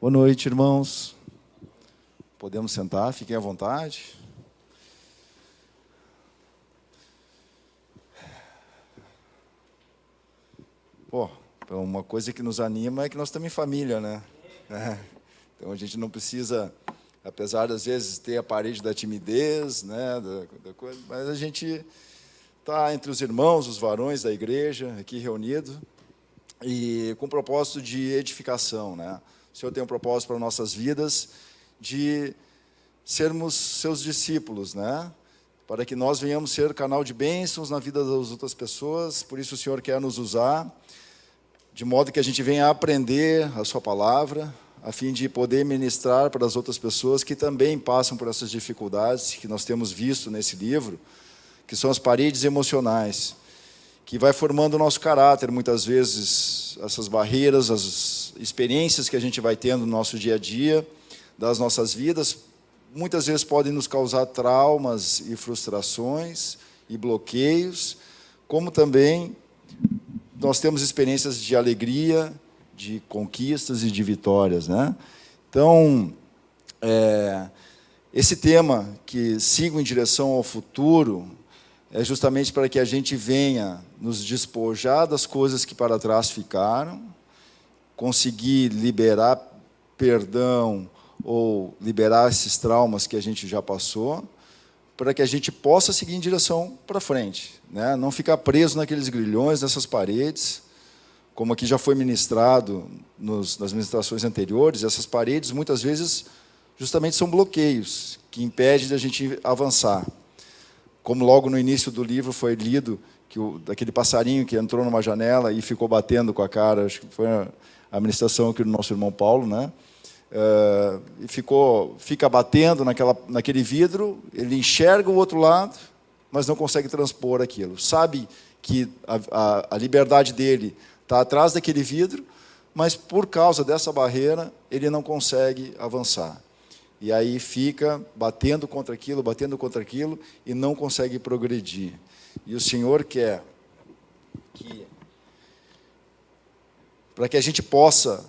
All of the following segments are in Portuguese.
Boa noite, irmãos. Podemos sentar, fiquem à vontade. Pô, uma coisa que nos anima é que nós estamos em família, né? É. Então a gente não precisa, apesar de às vezes ter a parede da timidez, né, da, da coisa, mas a gente está entre os irmãos, os varões da igreja, aqui reunido, e com propósito de edificação, né? O Senhor tem um propósito para nossas vidas de sermos seus discípulos, né? Para que nós venhamos ser canal de bênçãos na vida das outras pessoas, por isso o Senhor quer nos usar, de modo que a gente venha aprender a sua palavra, a fim de poder ministrar para as outras pessoas que também passam por essas dificuldades que nós temos visto nesse livro, que são as paredes emocionais, que vai formando o nosso caráter, muitas vezes, essas barreiras, as experiências que a gente vai tendo no nosso dia a dia, das nossas vidas, muitas vezes podem nos causar traumas e frustrações e bloqueios, como também nós temos experiências de alegria, de conquistas e de vitórias. Né? Então, é, esse tema que sigo em direção ao futuro é justamente para que a gente venha nos despojar das coisas que para trás ficaram, conseguir liberar perdão ou liberar esses traumas que a gente já passou, para que a gente possa seguir em direção para frente, né? não ficar preso naqueles grilhões, nessas paredes, como aqui já foi ministrado nos, nas ministrações anteriores, essas paredes muitas vezes justamente são bloqueios que impedem a gente avançar. Como logo no início do livro foi lido, que o, daquele passarinho que entrou numa janela e ficou batendo com a cara, acho que foi a, ministração aqui do nosso irmão Paulo, né? Uh, e ficou, fica batendo naquela, naquele vidro, ele enxerga o outro lado, mas não consegue transpor aquilo. Sabe que a, a, a liberdade dele está atrás daquele vidro, mas por causa dessa barreira, ele não consegue avançar. E aí fica batendo contra aquilo, batendo contra aquilo, e não consegue progredir. E o Senhor quer que, para que a gente possa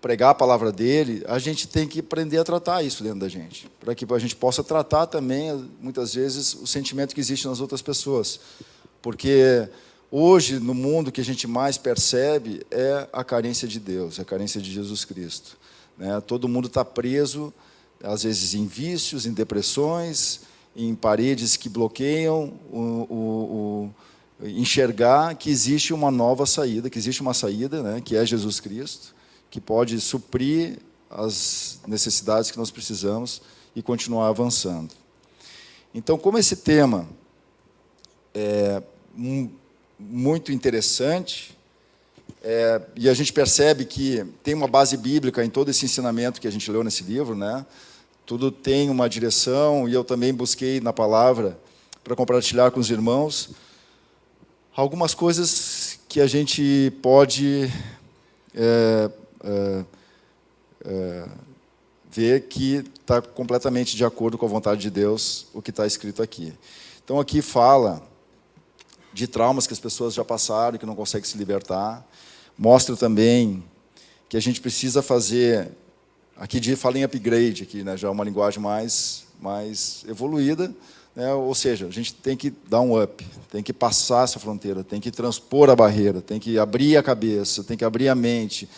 pregar a palavra dele, a gente tem que aprender a tratar isso dentro da gente, para que a gente possa tratar também, muitas vezes, o sentimento que existe nas outras pessoas. Porque Hoje, no mundo, que a gente mais percebe é a carência de Deus, a carência de Jesus Cristo. Né? Todo mundo está preso, às vezes, em vícios, em depressões, em paredes que bloqueiam o, o enxergar que existe uma nova saída, que existe uma saída, né, que é Jesus Cristo, que pode suprir as necessidades que nós precisamos e continuar avançando. Então, como esse tema é muito interessante, é, e a gente percebe que tem uma base bíblica em todo esse ensinamento que a gente leu nesse livro, né? tudo tem uma direção, e eu também busquei na palavra, para compartilhar com os irmãos, algumas coisas que a gente pode é, é, é, ver que está completamente de acordo com a vontade de Deus, o que está escrito aqui. Então, aqui fala de traumas que as pessoas já passaram que não conseguem se libertar. Mostra também que a gente precisa fazer, aqui de fala em upgrade, aqui, né, já é uma linguagem mais, mais evoluída, né, ou seja, a gente tem que dar um up, tem que passar essa fronteira, tem que transpor a barreira, tem que abrir a cabeça, tem que abrir a mente.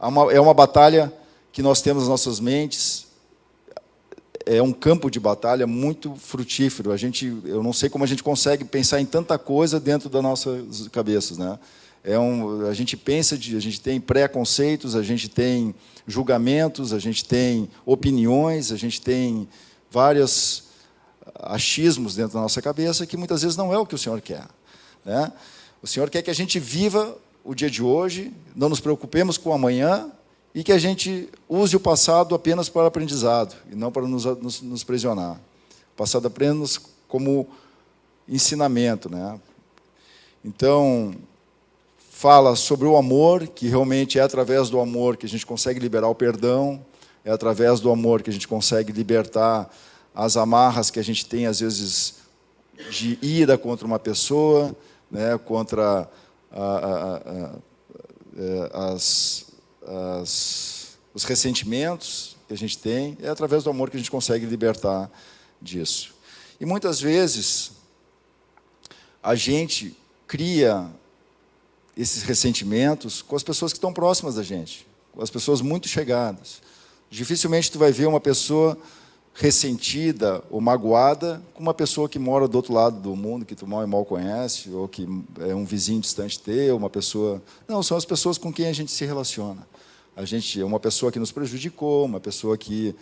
É uma, é uma batalha que nós temos nas nossas mentes, é um campo de batalha muito frutífero. A gente, eu não sei como a gente consegue pensar em tanta coisa dentro das nossas cabeças, né? É um, a gente pensa de, a gente tem preconceitos, a gente tem julgamentos, a gente tem opiniões, a gente tem vários achismos dentro da nossa cabeça que muitas vezes não é o que o Senhor quer, né? O Senhor quer que a gente viva o dia de hoje, não nos preocupemos com o amanhã, e que a gente use o passado apenas para aprendizado e não para nos, nos, nos prisionar. O passado apenas como ensinamento. Né? Então, fala sobre o amor, que realmente é através do amor que a gente consegue liberar o perdão, é através do amor que a gente consegue libertar as amarras que a gente tem, às vezes, de ira contra uma pessoa, né, contra a, a, a, é, as, as, os ressentimentos que a gente tem, é através do amor que a gente consegue libertar disso. E muitas vezes a gente cria esses ressentimentos com as pessoas que estão próximas da gente, com as pessoas muito chegadas. Dificilmente tu vai ver uma pessoa ressentida ou magoada com uma pessoa que mora do outro lado do mundo, que tu mal e mal conhece, ou que é um vizinho distante teu, uma pessoa... Não, são as pessoas com quem a gente se relaciona. A gente é uma pessoa que nos prejudicou, uma pessoa que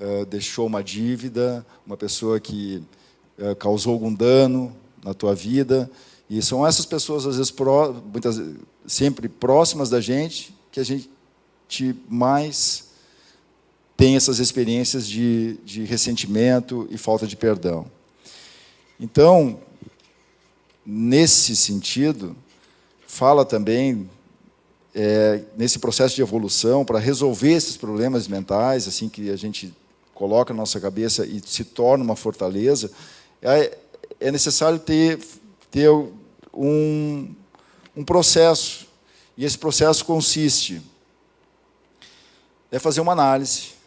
uh, deixou uma dívida, uma pessoa que uh, causou algum dano na tua vida. E são essas pessoas, às vezes, pró, muitas, sempre próximas da gente, que a gente mais tem essas experiências de, de ressentimento e falta de perdão. Então, nesse sentido, fala também, é, nesse processo de evolução, para resolver esses problemas mentais, assim que a gente coloca na nossa cabeça e se torna uma fortaleza, é, é necessário ter, ter um, um processo. E esse processo consiste é fazer uma análise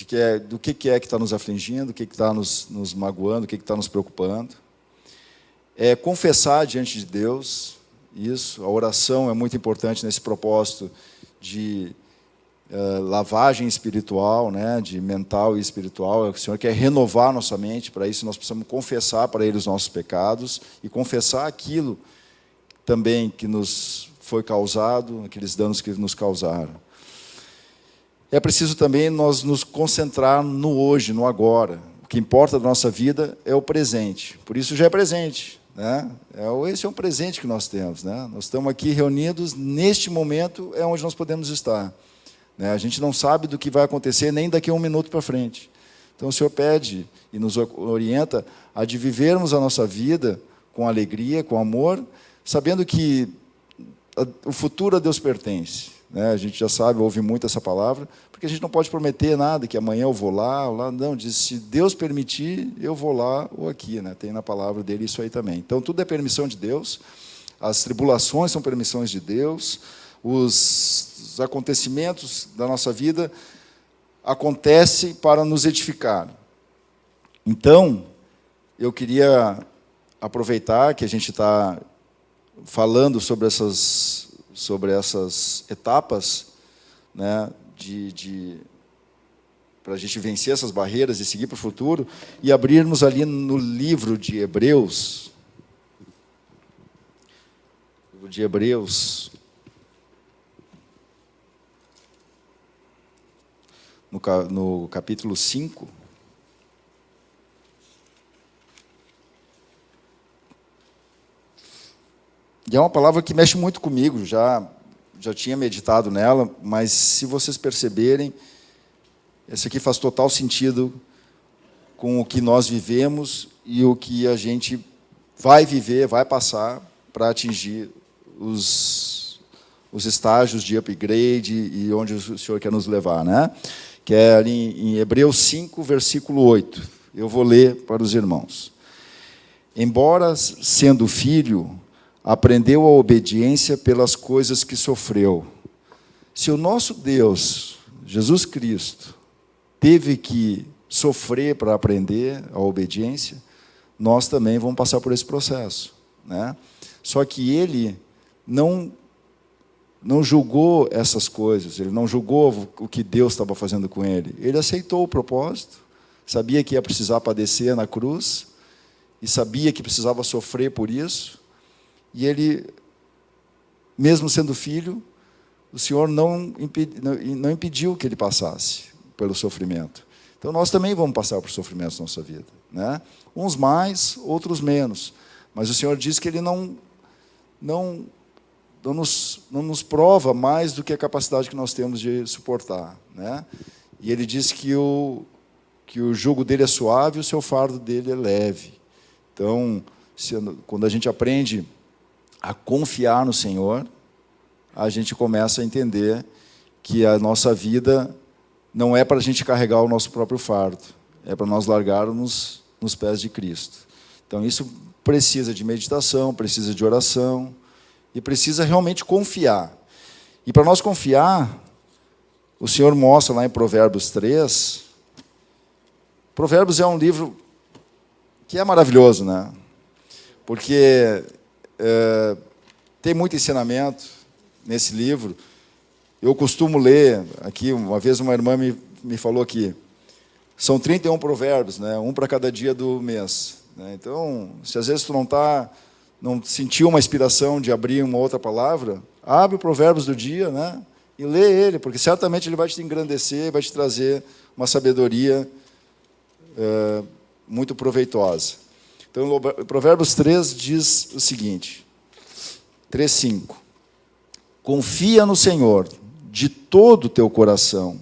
de que é, do que, é que está nos afligindo, o que está nos, nos magoando, o que está nos preocupando. É confessar diante de Deus isso. A oração é muito importante nesse propósito de uh, lavagem espiritual, né, de mental e espiritual. O Senhor quer renovar nossa mente, para isso nós precisamos confessar para Ele os nossos pecados e confessar aquilo também que nos foi causado, aqueles danos que nos causaram é preciso também nós nos concentrar no hoje, no agora. O que importa da nossa vida é o presente. Por isso já é presente. Né? É, esse é um presente que nós temos. Né? Nós estamos aqui reunidos, neste momento é onde nós podemos estar. Né? A gente não sabe do que vai acontecer nem daqui a um minuto para frente. Então o Senhor pede e nos orienta a de vivermos a nossa vida com alegria, com amor, sabendo que o futuro a Deus pertence. Né? A gente já sabe, ouve muito essa palavra, porque a gente não pode prometer nada, que amanhã eu vou lá, ou lá. Não, diz, se Deus permitir, eu vou lá ou aqui. Né? Tem na palavra dele isso aí também. Então, tudo é permissão de Deus, as tribulações são permissões de Deus, os, os acontecimentos da nossa vida acontecem para nos edificar. Então, eu queria aproveitar que a gente está falando sobre essas sobre essas etapas né, de, de para a gente vencer essas barreiras e seguir para o futuro, e abrirmos ali no livro de Hebreus, livro de Hebreus, no, no capítulo 5, E é uma palavra que mexe muito comigo, já, já tinha meditado nela, mas se vocês perceberem, essa aqui faz total sentido com o que nós vivemos e o que a gente vai viver, vai passar para atingir os, os estágios de upgrade e onde o Senhor quer nos levar. Né? Que é ali em Hebreus 5, versículo 8. Eu vou ler para os irmãos. Embora sendo filho, aprendeu a obediência pelas coisas que sofreu. Se o nosso Deus, Jesus Cristo, teve que sofrer para aprender a obediência, nós também vamos passar por esse processo. Né? Só que ele não, não julgou essas coisas, ele não julgou o que Deus estava fazendo com ele. Ele aceitou o propósito, sabia que ia precisar padecer na cruz, e sabia que precisava sofrer por isso, e ele, mesmo sendo filho, o Senhor não, não impediu que ele passasse pelo sofrimento. Então, nós também vamos passar por sofrimentos na nossa vida. Né? Uns mais, outros menos. Mas o Senhor diz que Ele não, não, não, nos, não nos prova mais do que a capacidade que nós temos de suportar. Né? E Ele diz que o, que o jugo dele é suave e o seu fardo dele é leve. Então, se, quando a gente aprende a confiar no Senhor, a gente começa a entender que a nossa vida não é para a gente carregar o nosso próprio fardo, é para nós largarmos nos pés de Cristo. Então, isso precisa de meditação, precisa de oração, e precisa realmente confiar. E para nós confiar, o Senhor mostra lá em Provérbios 3. Provérbios é um livro que é maravilhoso, né? Porque é, tem muito ensinamento nesse livro. Eu costumo ler, aqui, uma vez uma irmã me, me falou que são 31 provérbios, né? um para cada dia do mês. Né? Então, se às vezes tu não está, não sentiu uma inspiração de abrir uma outra palavra, abre o provérbios do dia, né? e lê ele, porque certamente ele vai te engrandecer, vai te trazer uma sabedoria é, muito proveitosa. Então, Provérbios 3 diz o seguinte, 3,5. Confia no Senhor de todo o teu coração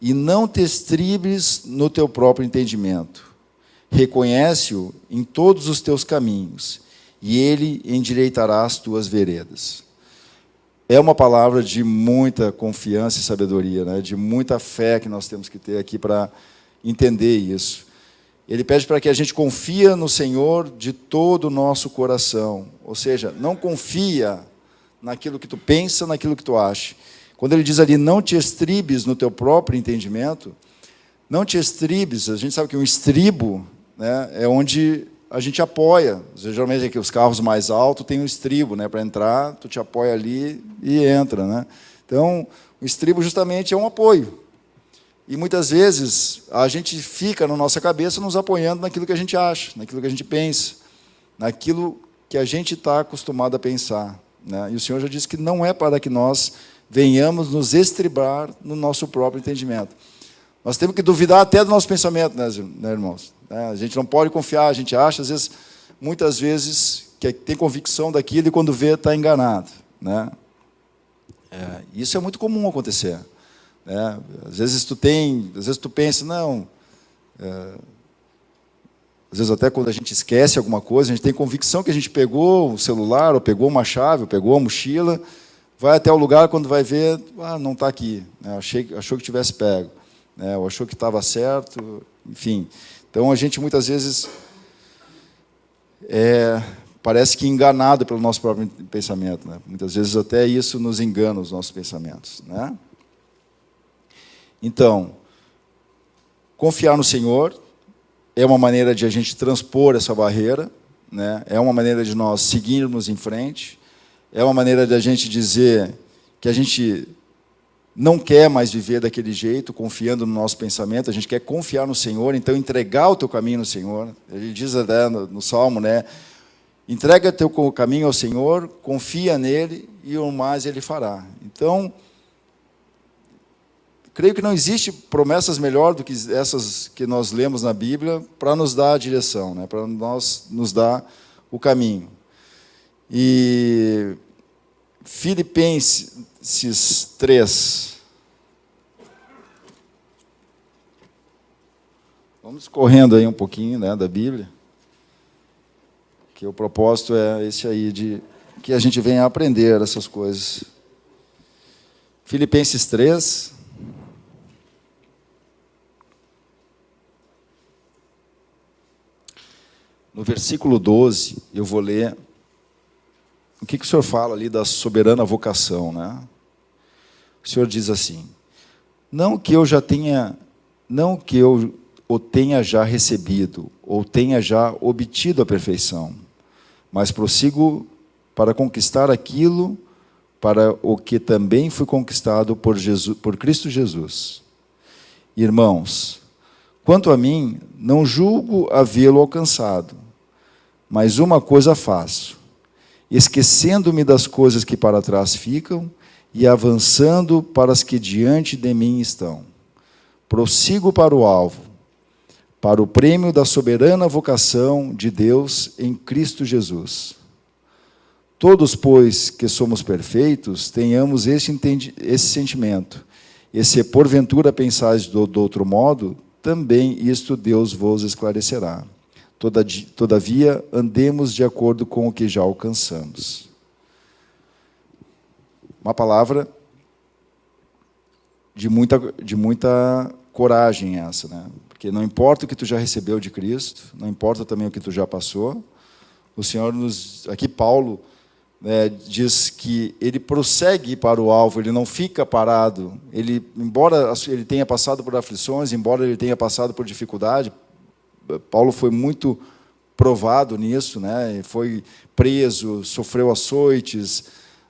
e não te estribes no teu próprio entendimento. Reconhece-o em todos os teus caminhos e ele endireitará as tuas veredas é uma palavra de muita confiança e sabedoria, né? de muita fé que nós temos que ter aqui para entender isso. Ele pede para que a gente confia no Senhor de todo o nosso coração. Ou seja, não confia naquilo que tu pensa, naquilo que tu acha. Quando ele diz ali, não te estribes no teu próprio entendimento, não te estribes, a gente sabe que um estribo né, é onde a gente apoia. Geralmente aqui os carros mais altos têm um estribo, né? Para entrar, tu te apoia ali e entra, né? Então, o estribo justamente é um apoio. E muitas vezes a gente fica na nossa cabeça nos apoiando naquilo que a gente acha, naquilo que a gente pensa, naquilo que a gente está acostumado a pensar. Né? E o Senhor já disse que não é para que nós venhamos nos estribar no nosso próprio entendimento. Nós temos que duvidar até do nosso pensamento, né, né irmãos? Né? A gente não pode confiar, a gente acha, às vezes, muitas vezes, que tem convicção daquilo e quando vê está enganado. Né? É, isso é muito comum acontecer. Né? Às vezes tu tem, às vezes tu pensa, não. É, às vezes até quando a gente esquece alguma coisa, a gente tem convicção que a gente pegou o celular, ou pegou uma chave, ou pegou a mochila, vai até o lugar, quando vai ver, ah, não está aqui. Né? Achei, achou que tivesse pego. Né? Ou achou que estava certo, enfim. Então, a gente muitas vezes é, parece que enganado pelo nosso próprio pensamento. Né? Muitas vezes até isso nos engana os nossos pensamentos. Né? Então, confiar no Senhor é uma maneira de a gente transpor essa barreira, né? é uma maneira de nós seguirmos em frente, é uma maneira de a gente dizer que a gente não quer mais viver daquele jeito, confiando no nosso pensamento, a gente quer confiar no Senhor, então entregar o teu caminho no Senhor. Ele diz até no, no Salmo, né? Entrega teu caminho ao Senhor, confia nele e o mais ele fará. Então, creio que não existe promessas melhor do que essas que nós lemos na Bíblia para nos dar a direção, né? para nós nos dar o caminho. E Filipenses esses três. Vamos correndo aí um pouquinho né, da Bíblia, que o propósito é esse aí, de que a gente venha aprender essas coisas. Filipenses 3. No versículo 12, eu vou ler o que, que o senhor fala ali da soberana vocação, né? O Senhor diz assim: Não que eu já tenha, não que eu o tenha já recebido ou tenha já obtido a perfeição, mas prossigo para conquistar aquilo para o que também fui conquistado por, Jesus, por Cristo Jesus. Irmãos, quanto a mim, não julgo havê-lo alcançado, mas uma coisa faço, esquecendo-me das coisas que para trás ficam e avançando para as que diante de mim estão. Prossigo para o alvo, para o prêmio da soberana vocação de Deus em Cristo Jesus. Todos, pois, que somos perfeitos, tenhamos esse, sentimento. E se porventura pensais do, do outro modo, também isto Deus vos esclarecerá. Todavia, andemos de acordo com o que já alcançamos. Uma palavra de muita, de muita coragem essa, né? Porque não importa o que tu já recebeu de Cristo, não importa também o que tu já passou, o Senhor nos... Aqui Paulo, né, diz que ele prossegue para o alvo, ele não fica parado. Ele, embora ele tenha passado por aflições, embora ele tenha passado por dificuldade, Paulo foi muito provado nisso, né? Foi preso, sofreu açoites,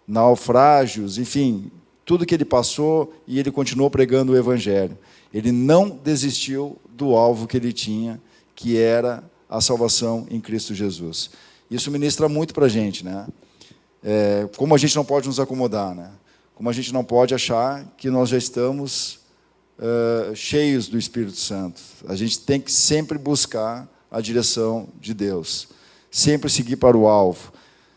naufrágios, enfim, tudo que ele passou e ele continuou pregando o evangelho. Ele não desistiu do alvo que ele tinha, que era a salvação em Cristo Jesus. Isso ministra muito para a gente, né? é, como a gente não pode nos acomodar, né? como a gente não pode achar que nós já estamos uh, cheios do Espírito Santo. A gente tem que sempre buscar a direção de Deus, sempre seguir para o alvo,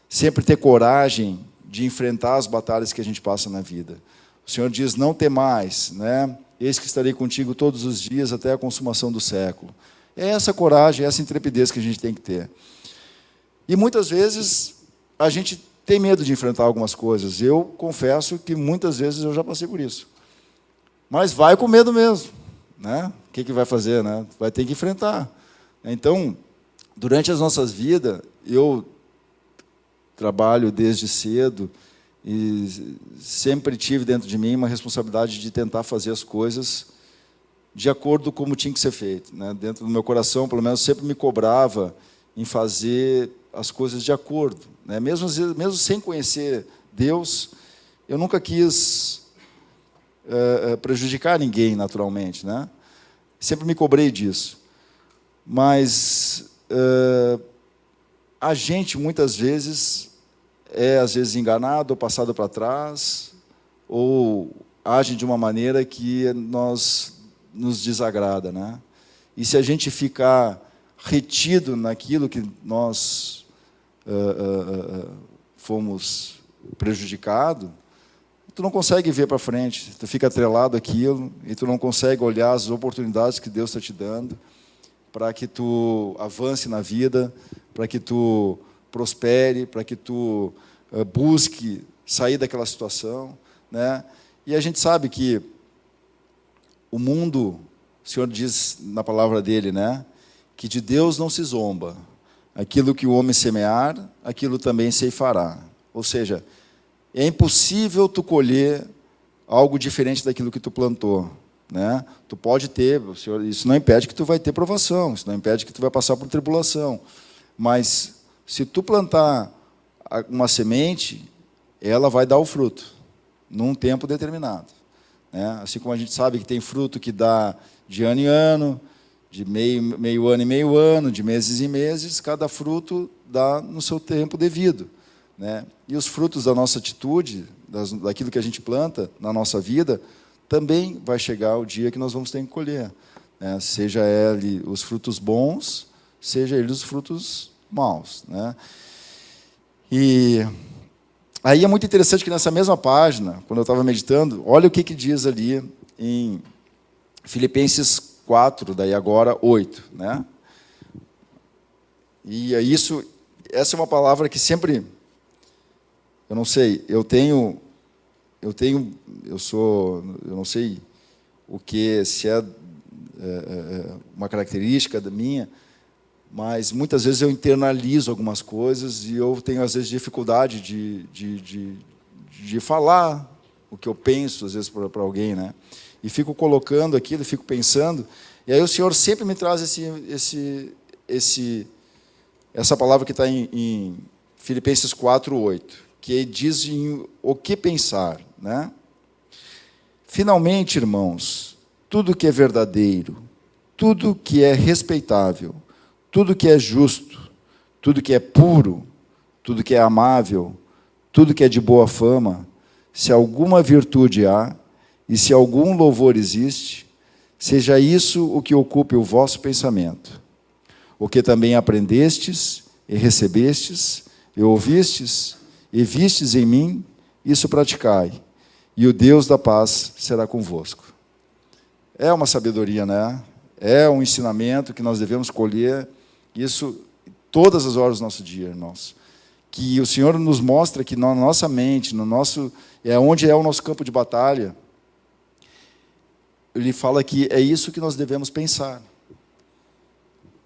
sempre ter coragem de enfrentar as batalhas que a gente passa na vida. O Senhor diz, não temais, né? eis que estarei contigo todos os dias até a consumação do século. É essa coragem, essa intrepidez que a gente tem que ter. E muitas vezes a gente tem medo de enfrentar algumas coisas. Eu confesso que muitas vezes eu já passei por isso. Mas vai com medo mesmo. Né? O que, que vai fazer? Né? Vai ter que enfrentar. Então, durante as nossas vidas, eu trabalho desde cedo e sempre tive dentro de mim uma responsabilidade de tentar fazer as coisas de acordo com como tinha que ser feito. Né? Dentro do meu coração, pelo menos, sempre me cobrava em fazer as coisas de acordo. Né? Mesmo, mesmo sem conhecer Deus, eu nunca quis uh, prejudicar ninguém, naturalmente. Né? Sempre me cobrei disso. Mas uh, a gente, muitas vezes, é, às vezes, enganado ou passado para trás, ou age de uma maneira que nós nos desagrada. Né? E se a gente ficar retido naquilo que nós uh, fomos prejudicados, tu não consegue ver para frente, tu fica atrelado àquilo e tu não consegue olhar as oportunidades que Deus está te dando para que tu avance na vida, para que tu prospere, para que tu uh, busque sair daquela situação. Né? E a gente sabe que o mundo, o Senhor diz na palavra dele, né, que de Deus não se zomba, Aquilo que o homem semear, aquilo também se fará. Ou seja, é impossível tu colher algo diferente daquilo que tu plantou. Né? Tu pode ter, isso não impede que tu vai ter provação, isso não impede que tu vai passar por tribulação. Mas se tu plantar uma semente, ela vai dar o fruto, num tempo determinado. Né? Assim como a gente sabe que tem fruto que dá de ano em ano, de meio, meio ano em meio ano, de meses em meses, cada fruto dá no seu tempo devido. Né? E os frutos da nossa atitude, das, daquilo que a gente planta na nossa vida, também vai chegar o dia que nós vamos ter que colher. Né? Seja ele os frutos bons, seja eles os frutos maus. Né? E aí é muito interessante que nessa mesma página, quando eu estava meditando, olha o que, que diz ali em Filipenses 4, daí agora 8. Né? E é isso, essa é uma palavra que sempre, eu não sei, eu tenho, eu tenho, eu sou, eu não sei o que, se é, é, é uma característica da minha, mas muitas vezes eu internalizo algumas coisas e eu tenho, às vezes, dificuldade de, de, de, de falar o que eu penso, às vezes, para alguém. Né? e fico colocando aquilo, fico pensando, e aí o Senhor sempre me traz esse, esse, esse, essa palavra que está em, em Filipenses 4, 8, que diz em o que pensar. Né? Finalmente, irmãos, tudo que é verdadeiro, tudo que é respeitável, tudo que é justo, tudo que é puro, tudo que é amável, tudo que é de boa fama, se alguma virtude há, e se algum louvor existe, seja isso o que ocupe o vosso pensamento. O que também aprendestes e recebestes e ouvistes e vistes em mim, isso praticai, e o Deus da paz será convosco. É uma sabedoria, né? É um ensinamento que nós devemos colher, isso todas as horas do nosso dia, irmãos. Que o Senhor nos mostra que na nossa mente, no nosso, é onde é o nosso campo de batalha, ele fala que é isso que nós devemos pensar.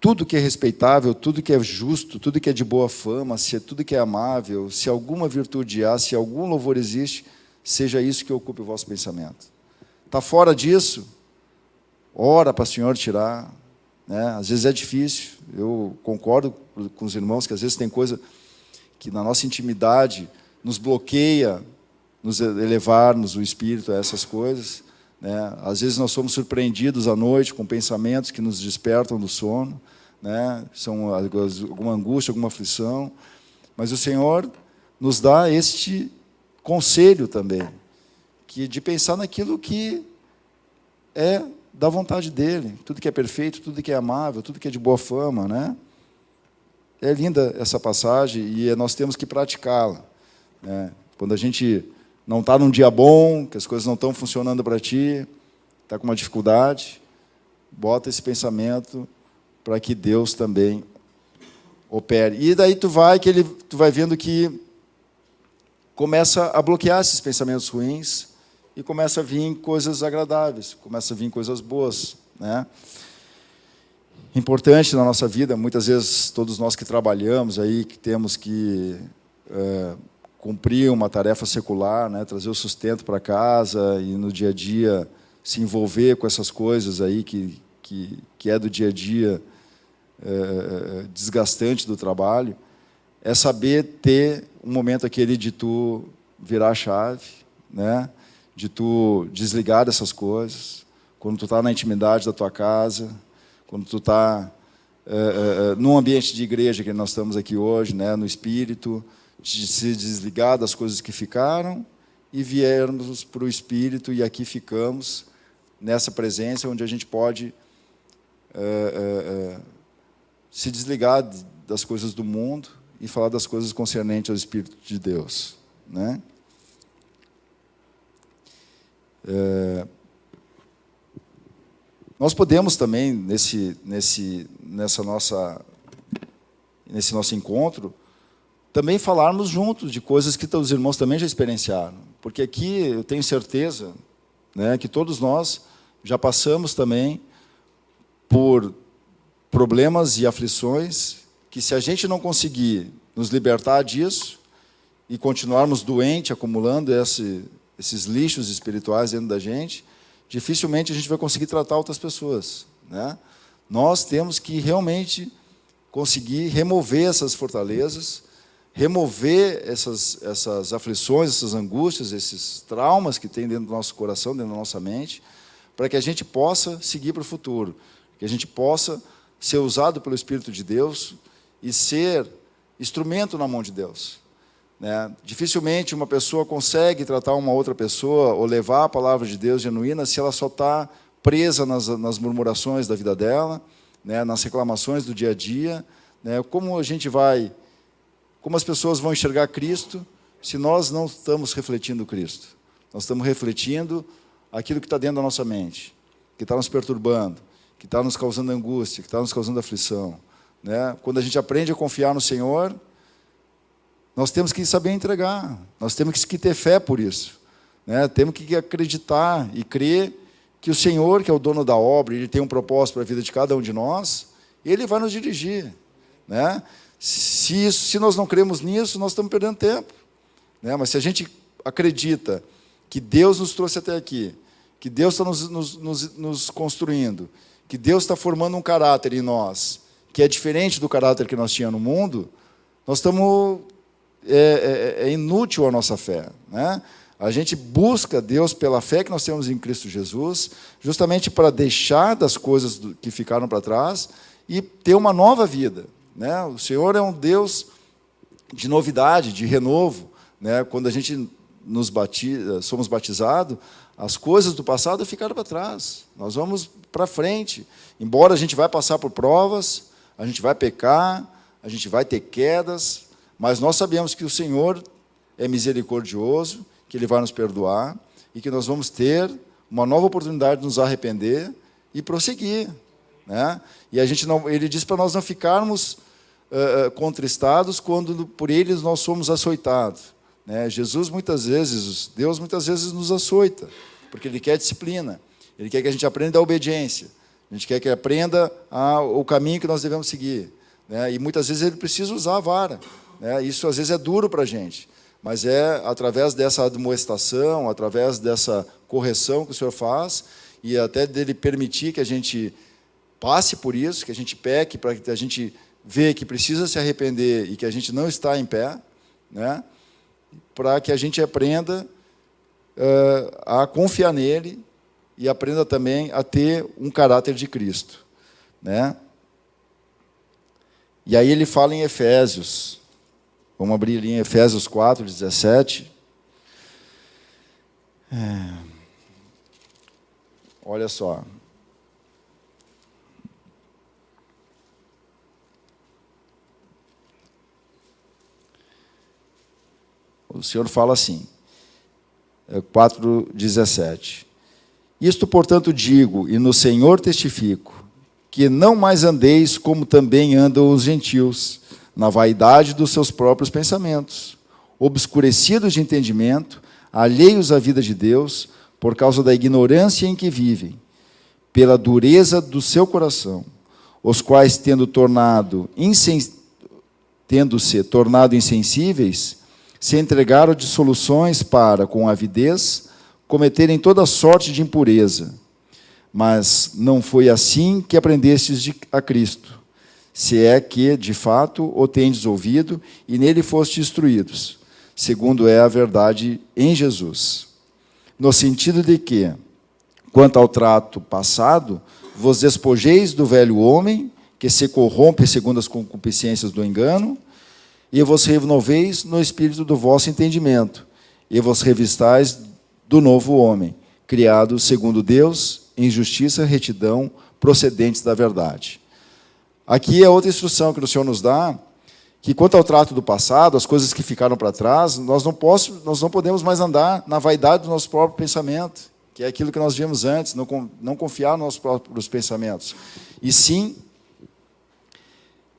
Tudo que é respeitável, tudo que é justo, tudo que é de boa fama, se é tudo que é amável, se alguma virtude há, se algum louvor existe, seja isso que ocupe o vosso pensamento. Está fora disso? Ora para o Senhor tirar. Né? Às vezes é difícil. Eu concordo com os irmãos que às vezes tem coisa que na nossa intimidade nos bloqueia, nos elevarmos o espírito a essas coisas. Né? Às vezes nós somos surpreendidos à noite com pensamentos que nos despertam do sono, né? são alguma angústia, alguma aflição, mas o Senhor nos dá este conselho também, que de pensar naquilo que é da vontade dele, tudo que é perfeito, tudo que é amável, tudo que é de boa fama, né? É linda essa passagem e nós temos que praticá-la. Né? Quando a gente não está num dia bom, que as coisas não estão funcionando para ti, está com uma dificuldade, bota esse pensamento para que Deus também opere. E daí tu vai que ele, tu vai vendo que começa a bloquear esses pensamentos ruins e começa a vir coisas agradáveis, começa a vir coisas boas, né? Importante na nossa vida, muitas vezes todos nós que trabalhamos aí, que temos que é, cumprir uma tarefa secular, né, trazer o sustento para casa e no dia a dia se envolver com essas coisas aí que, que, que é do dia a dia é, desgastante do trabalho, é saber ter um momento aquele de tu virar a chave, né, de tu desligar dessas coisas, quando tu está na intimidade da tua casa, quando tu está é, é, num ambiente de igreja que nós estamos aqui hoje, né, no espírito, de se desligar das coisas que ficaram e viermos para o Espírito e aqui ficamos nessa presença onde a gente pode é, é, se desligar das coisas do mundo e falar das coisas concernentes ao Espírito de Deus. Né? É, nós podemos também, nesse, nesse, nessa nossa, nesse nosso encontro, também falarmos juntos de coisas que os irmãos também já experienciaram. Porque aqui eu tenho certeza né, que todos nós já passamos também por problemas e aflições que se a gente não conseguir nos libertar disso e continuarmos doentes, acumulando esse, esses lixos espirituais dentro da gente, dificilmente a gente vai conseguir tratar outras pessoas. Né? Nós temos que realmente conseguir remover essas fortalezas, remover essas, essas aflições, essas angústias, esses traumas que tem dentro do nosso coração, dentro da nossa mente, para que a gente possa seguir para o futuro, que a gente possa ser usado pelo Espírito de Deus e ser instrumento na mão de Deus. Né? Dificilmente uma pessoa consegue tratar uma outra pessoa ou levar a palavra de Deus genuína se ela só está presa nas, nas murmurações da vida dela, né? nas reclamações do dia a dia. Né? Como a gente vai como as pessoas vão enxergar Cristo se nós não estamos refletindo Cristo? Nós estamos refletindo aquilo que está dentro da nossa mente, que está nos perturbando, que está nos causando angústia, que está nos causando aflição. Né? Quando a gente aprende a confiar no Senhor, nós temos que saber entregar, nós temos que ter fé por isso. Né? Temos que acreditar e crer que o Senhor, que é o dono da obra, Ele tem um propósito para a vida de cada um de nós, Ele vai nos dirigir. Né? Se, isso, se nós não cremos nisso, nós estamos perdendo tempo. Né? Mas se a gente acredita que Deus nos trouxe até aqui, que Deus está nos, nos, nos, nos construindo, que Deus está formando um caráter em nós, que é diferente do caráter que nós tínhamos no mundo, nós estamos... É, é, é inútil a nossa fé. Né? A gente busca Deus pela fé que nós temos em Cristo Jesus, justamente para deixar das coisas que ficaram para trás e ter uma nova vida. Né? O Senhor é um Deus de novidade, de renovo. Né? Quando a gente nos batiza, somos batizados, as coisas do passado ficaram para trás. Nós vamos para frente. Embora a gente vai passar por provas, a gente vai pecar, a gente vai ter quedas, mas nós sabemos que o Senhor é misericordioso, que Ele vai nos perdoar e que nós vamos ter uma nova oportunidade de nos arrepender e prosseguir. Né? E a gente não, ele diz para nós não ficarmos uh, contristados quando por eles nós somos açoitados. Né? Jesus muitas vezes, Deus muitas vezes nos açoita, porque Ele quer disciplina, Ele quer que a gente aprenda a obediência. A gente quer que aprenda a, o caminho que nós devemos seguir. Né? E muitas vezes ele precisa usar a vara. Né? Isso às vezes é duro para a gente. Mas é através dessa admoestação, através dessa correção que o Senhor faz, e até dele permitir que a gente passe por isso, que a gente peque, para que a gente vê que precisa se arrepender e que a gente não está em pé, né? para que a gente aprenda uh, a confiar nele e aprenda também a ter um caráter de Cristo. Né? E aí ele fala em Efésios. Vamos abrir ali em Efésios 4, 17. É. Olha só. O Senhor fala assim, 4,17. É, Isto, portanto, digo, e no Senhor testifico, que não mais andeis como também andam os gentios, na vaidade dos seus próprios pensamentos, obscurecidos de entendimento, alheios à vida de Deus, por causa da ignorância em que vivem, pela dureza do seu coração, os quais, tendo tornado tendo-se tornado insensíveis, se entregaram de soluções para, com avidez, cometerem toda sorte de impureza. Mas não foi assim que aprendestes a Cristo, se é que, de fato, o tendes ouvido e nele fostes instruídos, segundo é a verdade em Jesus. No sentido de que, quanto ao trato passado, vos despojeis do velho homem, que se corrompe segundo as concupiscências do engano, e vos renoveis no espírito do vosso entendimento, e vos revistais do novo homem, criado segundo Deus, em justiça, retidão, procedentes da verdade. Aqui é outra instrução que o Senhor nos dá, que quanto ao trato do passado, as coisas que ficaram para trás, nós não, posso, nós não podemos mais andar na vaidade do nosso próprio pensamento, que é aquilo que nós vimos antes, não, não confiar nos nossos próprios pensamentos. E sim,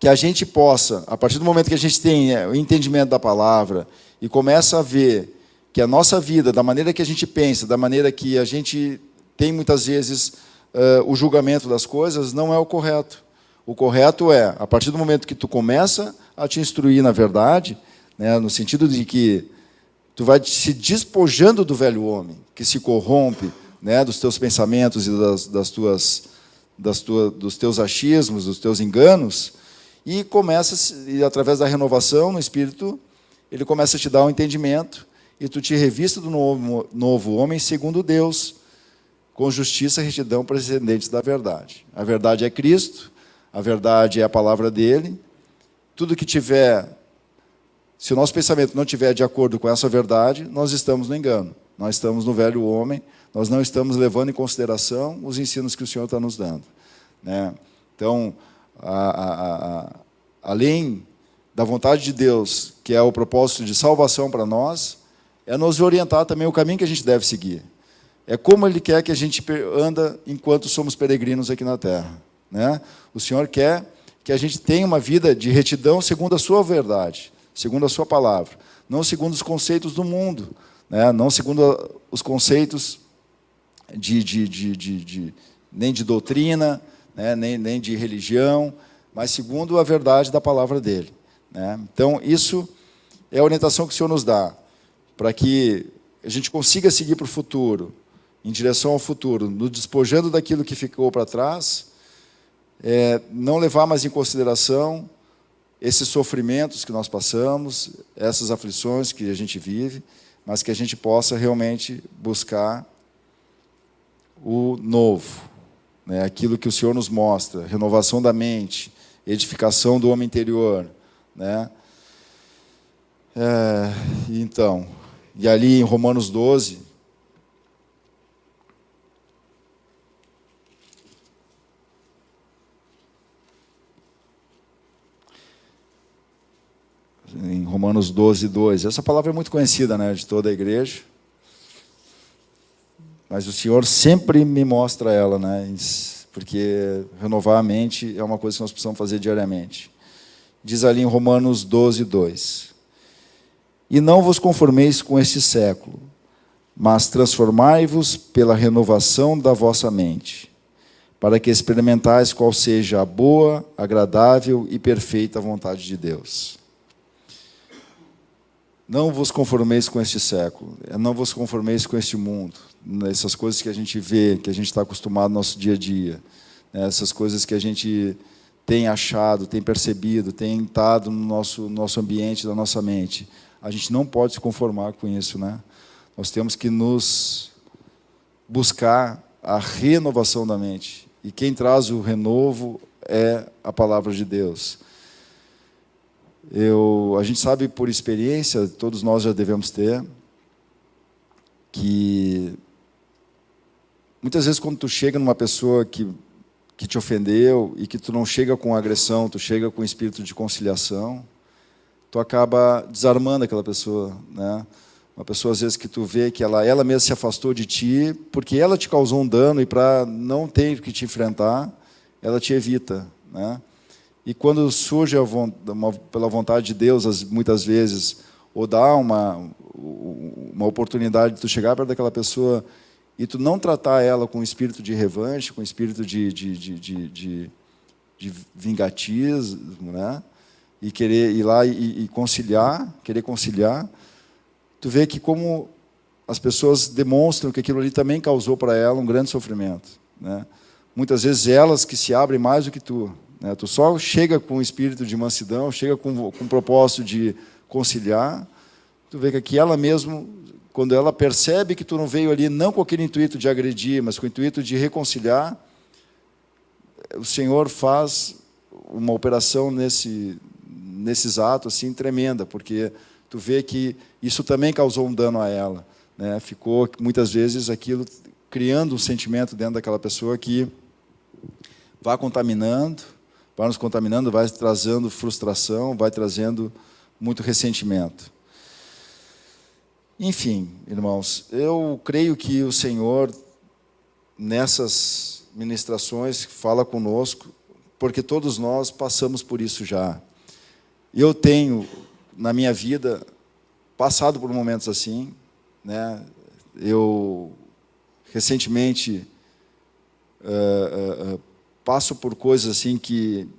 que a gente possa, a partir do momento que a gente tem é, o entendimento da palavra e começa a ver que a nossa vida, da maneira que a gente pensa, da maneira que a gente tem muitas vezes uh, o julgamento das coisas, não é o correto. O correto é, a partir do momento que tu começa a te instruir na verdade, né, no sentido de que tu vai se despojando do velho homem, que se corrompe né, dos teus pensamentos e das, das tuas, das tua, dos teus achismos, dos teus enganos, e começa, e através da renovação no espírito, ele começa a te dar um entendimento e tu te revista do novo, novo homem segundo Deus, com justiça e retidão precedentes da verdade. A verdade é Cristo, a verdade é a palavra dele. Tudo que tiver, se o nosso pensamento não tiver de acordo com essa verdade, nós estamos no engano. Nós estamos no velho homem, nós não estamos levando em consideração os ensinos que o Senhor está nos dando. Né? Então, a, a, além da vontade de Deus, que é o propósito de salvação para nós, é nos orientar também o caminho que a gente deve seguir. É como Ele quer que a gente anda enquanto somos peregrinos aqui na Terra. Né? O Senhor quer que a gente tenha uma vida de retidão segundo a sua verdade, segundo a sua palavra, não segundo os conceitos do mundo, né? não segundo os conceitos de, de, de, de nem de doutrina, né? nem, nem de religião, mas segundo a verdade da palavra dele. Né? Então, isso é a orientação que o Senhor nos dá para que a gente consiga seguir para o futuro, em direção ao futuro, nos despojando daquilo que ficou para trás, é, não levar mais em consideração esses sofrimentos que nós passamos, essas aflições que a gente vive, mas que a gente possa realmente buscar o novo, né? aquilo que o Senhor nos mostra, renovação da mente, edificação do homem interior. Né? É, então, e ali em Romanos 12, em Romanos 12, 2. Essa palavra é muito conhecida né, de toda a igreja. Mas o Senhor sempre me mostra ela, né, porque renovar a mente é uma coisa que nós precisamos fazer diariamente. Diz ali em Romanos 12, 2. E não vos conformeis com este século, mas transformai-vos pela renovação da vossa mente, para que experimentais qual seja a boa, agradável e perfeita vontade de Deus. Não vos conformeis com este século, não vos conformeis com este mundo, essas coisas que a gente vê, que a gente está acostumado no nosso dia a dia, né? essas coisas que a gente tem achado, tem percebido, tem estado no nosso, nosso ambiente, da nossa mente. A gente não pode se conformar com isso. Né? Nós temos que nos buscar a renovação da mente. E quem traz o renovo é a palavra de Deus. Eu, a gente sabe por experiência, todos nós já devemos ter, que muitas vezes quando tu chega numa pessoa que, que te ofendeu e que tu não chega com agressão, tu chega com espírito de conciliação, tu acaba desarmando aquela pessoa, né? Uma pessoa, às vezes, que tu vê que ela, ela mesma se afastou de ti, porque ela te causou um dano e para não ter que te enfrentar, ela te evita. Né? E quando surge uma, pela vontade de Deus, muitas vezes, ou dá uma, uma oportunidade de tu chegar perto daquela pessoa e tu não tratar ela com espírito de revanche, com espírito de, de, de, de, de, vingatismo, né? e querer ir lá e, e conciliar, querer conciliar, tu vê que como as pessoas demonstram que aquilo ali também causou para ela um grande sofrimento. Né? Muitas vezes elas que se abrem mais do que tu. Né? Tu só chega com o espírito de mansidão, chega com, com o propósito de conciliar, tu vê que aqui ela mesmo, quando ela percebe que tu não veio ali não com aquele intuito de agredir, mas com o intuito de reconciliar, o Senhor faz uma operação nesse, nesses atos assim tremenda, porque tu vê que isso também causou um dano a ela. Né? Ficou, muitas vezes, aquilo criando um sentimento dentro daquela pessoa que vai contaminando, vai nos contaminando, vai trazendo frustração, vai trazendo muito ressentimento. Enfim, irmãos, eu creio que o Senhor, nessas ministrações, fala conosco, porque todos nós passamos por isso já. Eu tenho na minha vida, passado por momentos assim. Né? Eu, recentemente, uh, uh, uh, passo por coisas assim que,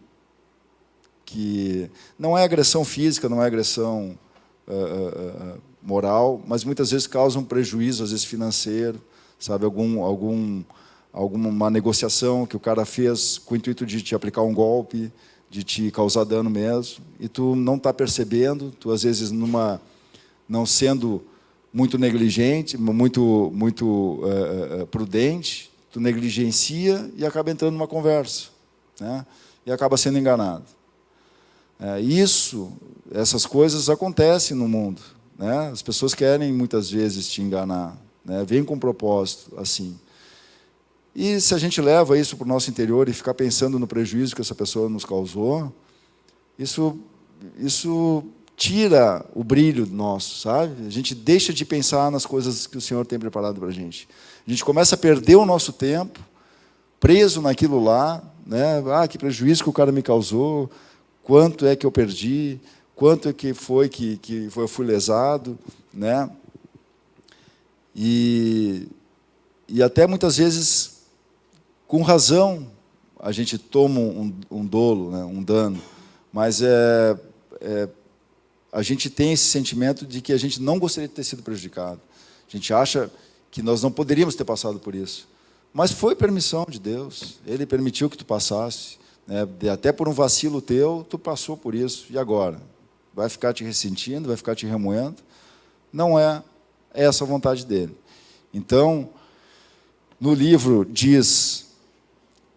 que não é agressão física, não é agressão moral, mas muitas vezes causam prejuízo, às vezes financeiro, sabe, algum, algum, alguma negociação que o cara fez com o intuito de te aplicar um golpe, de te causar dano mesmo, e tu não está percebendo, tu às vezes numa, não sendo muito negligente, muito, muito uh, prudente, tu negligencia e acaba entrando numa conversa, né? e acaba sendo enganado. É, isso, essas coisas acontecem no mundo. Né? As pessoas querem muitas vezes te enganar, né? vêm com um propósito assim. E se a gente leva isso para o nosso interior e ficar pensando no prejuízo que essa pessoa nos causou, isso, isso tira o brilho nosso, sabe? A gente deixa de pensar nas coisas que o Senhor tem preparado para a gente. A gente começa a perder o nosso tempo, preso naquilo lá, né? Ah, que prejuízo que o cara me causou, quanto é que eu perdi, quanto que foi que, que eu fui lesado, né? E, e até muitas vezes com razão, a gente toma um, um dolo, né, um dano, mas é, é, a gente tem esse sentimento de que a gente não gostaria de ter sido prejudicado. A gente acha que nós não poderíamos ter passado por isso. Mas foi permissão de Deus. Ele permitiu que tu passasse. Né? Até por um vacilo teu, tu passou por isso. E agora? Vai ficar te ressentindo, vai ficar te remoendo? Não é essa a vontade dele. Então, no livro diz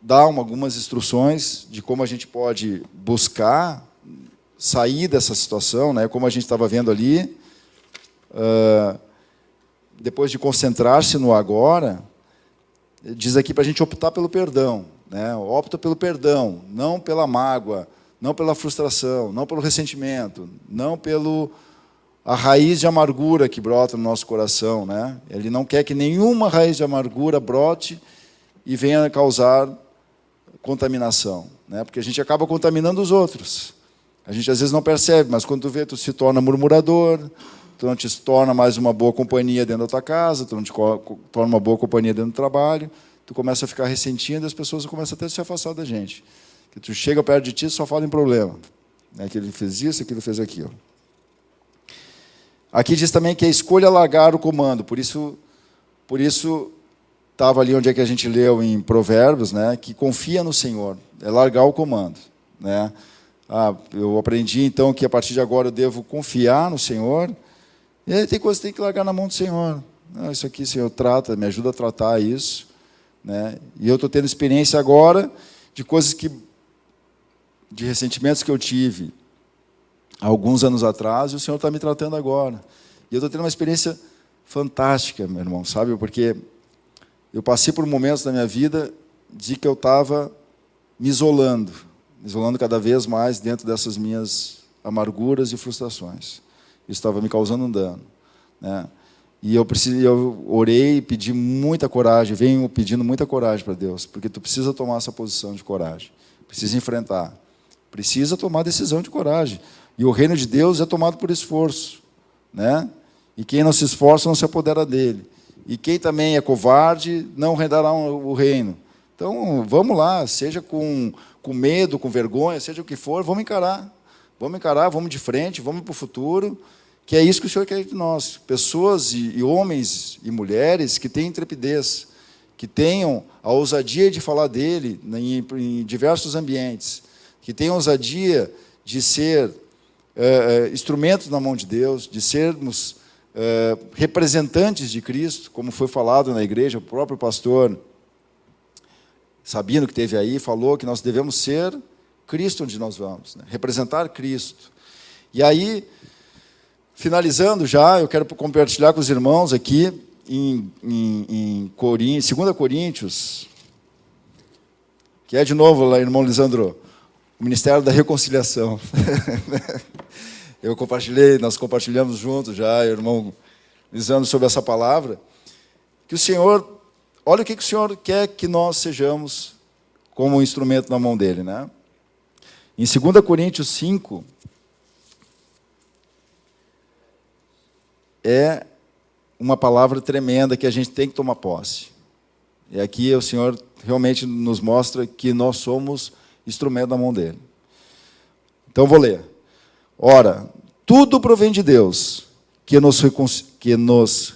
dá algumas instruções de como a gente pode buscar sair dessa situação, né? como a gente estava vendo ali, uh, depois de concentrar-se no agora, diz aqui para a gente optar pelo perdão. Né? Opta pelo perdão, não pela mágoa, não pela frustração, não pelo ressentimento, não pelo a raiz de amargura que brota no nosso coração. Né? Ele não quer que nenhuma raiz de amargura brote e venha causar contaminação, né? porque a gente acaba contaminando os outros. A gente às vezes não percebe, mas quando tu vê, tu se torna murmurador, tu não te torna mais uma boa companhia dentro da tua casa, tu não te torna uma boa companhia dentro do trabalho, tu começa a ficar ressentindo e as pessoas começam até a se afastar da gente. Que tu chega perto de ti só fala em problema. Né? Que ele fez isso, ele fez aquilo. Aqui diz também que a escolha largar o comando, por isso, por isso estava ali onde é que a gente leu em Provérbios, né, que confia no Senhor, é largar o comando. Né? Ah, eu aprendi então que a partir de agora eu devo confiar no Senhor, e aí tem coisas que tem que largar na mão do Senhor. Ah, isso aqui, Senhor, trata, me ajuda a tratar isso. Né? E eu estou tendo experiência agora de coisas que, de ressentimentos que eu tive alguns anos atrás, e o Senhor está me tratando agora. E eu estou tendo uma experiência fantástica, meu irmão, sabe? Porque eu passei por momentos na minha vida de que eu estava me isolando, me isolando cada vez mais dentro dessas minhas amarguras e frustrações. Isso estava me causando um dano. Né? E eu, precisei, eu orei, pedi muita coragem, venho pedindo muita coragem para Deus, porque tu precisa tomar essa posição de coragem, precisa enfrentar, precisa tomar decisão de coragem. E o reino de Deus é tomado por esforço. Né? E quem não se esforça não se apodera dele. E quem também é covarde não rendará o reino. Então, vamos lá, seja com, com medo, com vergonha, seja o que for, vamos encarar. Vamos encarar, vamos de frente, vamos para o futuro, que é isso que o Senhor quer de nós. Pessoas e, e homens e mulheres que tenham intrepidez, que tenham a ousadia de falar dele em, em diversos ambientes, que a ousadia de ser é, instrumentos na mão de Deus, de sermos é, representantes de Cristo, como foi falado na igreja, o próprio pastor Sabino, que teve aí, falou que nós devemos ser Cristo onde nós vamos, né? representar Cristo. E aí, finalizando já, eu quero compartilhar com os irmãos aqui, em, em, em Coríntios, 2 Coríntios, que é de novo lá, irmão Lisandro, o Ministério da Reconciliação. Eu compartilhei, nós compartilhamos juntos já, irmão Lisandro, sobre essa palavra, que o Senhor, olha o que, que o Senhor quer que nós sejamos como um instrumento na mão dele. Né? Em 2 Coríntios 5, é uma palavra tremenda que a gente tem que tomar posse. E aqui o Senhor realmente nos mostra que nós somos instrumento na mão dele. Então vou ler. Ora, tudo provém de Deus, que nos, que nos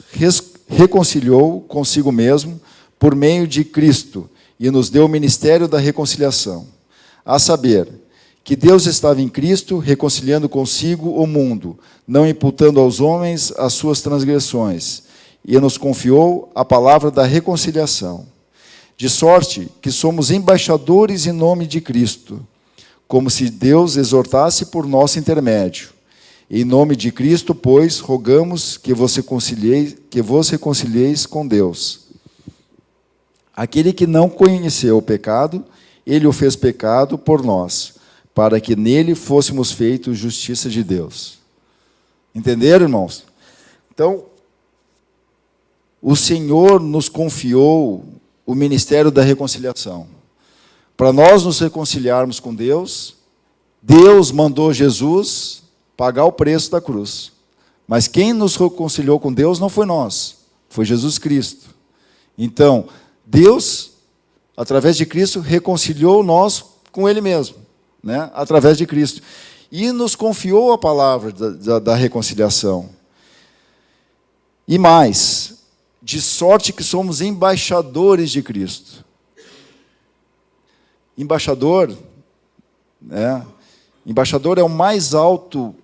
reconciliou consigo mesmo por meio de Cristo e nos deu o ministério da reconciliação. A saber, que Deus estava em Cristo reconciliando consigo o mundo, não imputando aos homens as suas transgressões, e nos confiou a palavra da reconciliação. De sorte que somos embaixadores em nome de Cristo como se Deus exortasse por nosso intermédio. Em nome de Cristo, pois, rogamos que vos reconcilieis, que vos reconcilieis com Deus. Aquele que não conheceu o pecado, ele o fez pecado por nós, para que nele fôssemos feitos justiça de Deus. Entenderam, irmãos? Então, o Senhor nos confiou o ministério da reconciliação. Para nós nos reconciliarmos com Deus, Deus mandou Jesus pagar o preço da cruz. Mas quem nos reconciliou com Deus não foi nós, foi Jesus Cristo. Então, Deus, através de Cristo, reconciliou nós com Ele mesmo, né? através de Cristo. E nos confiou a palavra da, da, da reconciliação. E mais, de sorte que somos embaixadores de Cristo embaixador, né? embaixador é o mais alto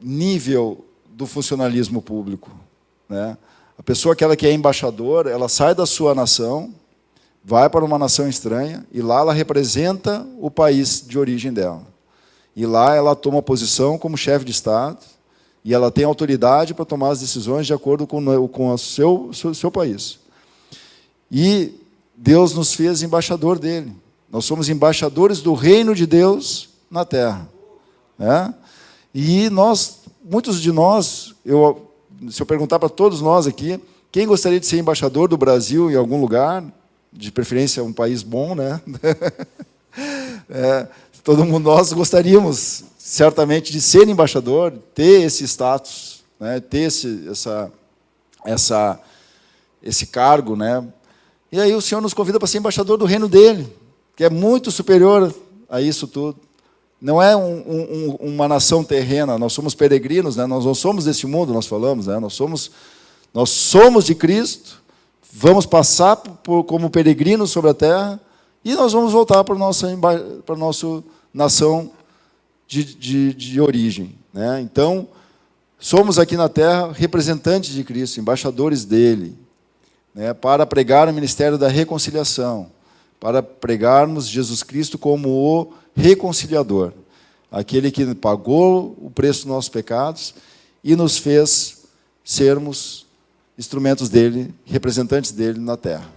nível do funcionalismo público. Né? A pessoa aquela que é embaixador, ela sai da sua nação, vai para uma nação estranha, e lá ela representa o país de origem dela. E lá ela toma posição como chefe de Estado, e ela tem autoridade para tomar as decisões de acordo com, com o seu, seu, seu país. E Deus nos fez embaixador dele. Nós somos embaixadores do reino de Deus na terra. Né? E nós, muitos de nós, eu, se eu perguntar para todos nós aqui, quem gostaria de ser embaixador do Brasil em algum lugar, de preferência um país bom, né? é, todo mundo nós gostaríamos certamente de ser embaixador, ter esse status, né? ter esse, essa, essa, esse cargo, né? E aí o Senhor nos convida para ser embaixador do reino dele, que é muito superior a isso tudo. Não é um, um, uma nação terrena, nós somos peregrinos, né? nós não somos deste mundo, nós falamos, né? nós, somos, nós somos de Cristo, vamos passar por, como peregrinos sobre a terra e nós vamos voltar para a nossa, para a nossa nação de, de, de origem. Né? Então, somos aqui na terra representantes de Cristo, embaixadores dele, né? para pregar o ministério da reconciliação, para pregarmos Jesus Cristo como o reconciliador, aquele que pagou o preço dos nossos pecados e nos fez sermos instrumentos dele, representantes dele na terra.